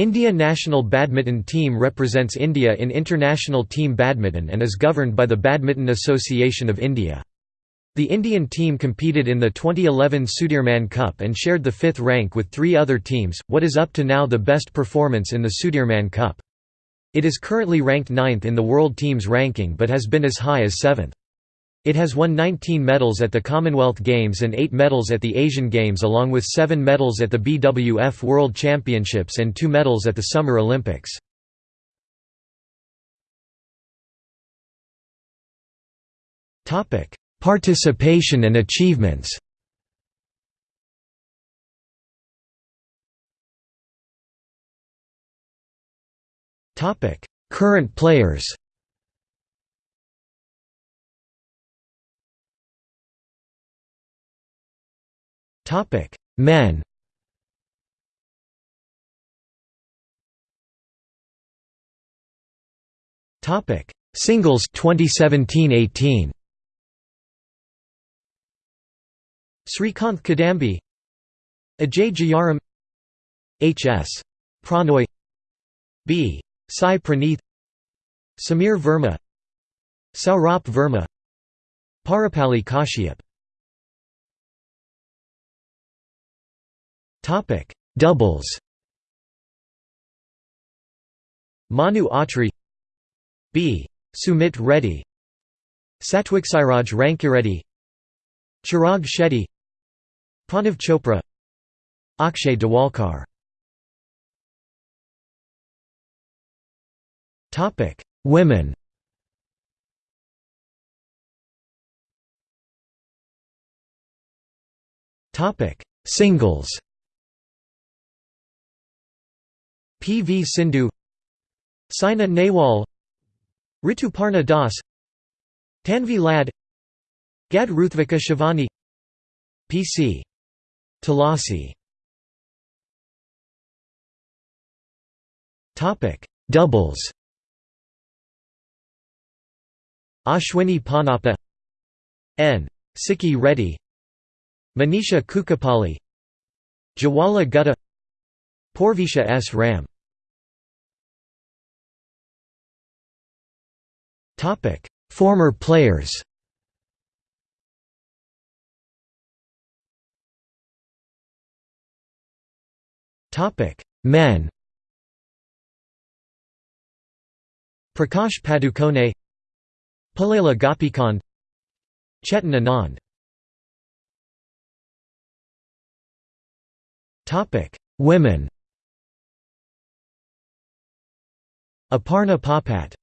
India national badminton team represents India in international team badminton and is governed by the Badminton Association of India. The Indian team competed in the 2011 Sudirman Cup and shared the fifth rank with three other teams, what is up to now the best performance in the Sudirman Cup. It is currently ranked ninth in the world teams ranking but has been as high as seventh. It has won 19 medals at the Commonwealth Games and 8 medals at the Asian Games along with 7 medals at the BWF World Championships and 2 medals at the Summer Olympics. Participation and achievements Current players Topic: Men. Topic: Singles 2017-18. Srikanth Kidambi, Ajay Jayaram, H.S. Prannoy, B. Sai Praneeth, Samir Verma, Saurabh Verma, Parupalli Kashyap Topic: Doubles. Manu Atri, B. Sumit Reddy, Satwiksairaj Rankireddy, Chirag Shetty, Pranav Chopra, Akshay Dewalkar. Topic: Women. Topic: Singles. P. V. Sindhu Saina Nehwal Rituparna Das Tanvi Lad Gad Ruthvika Shivani P. C. Thulasi Doubles Ashwini Ponnappa N. Sikki Reddy Manisha Kukkapalli Jwala Gutta Purvisha S. Ram Former players Topic: Men Prakash Padukone Pullela Gopichand Chetan Anand Topic: Women Aparna Popat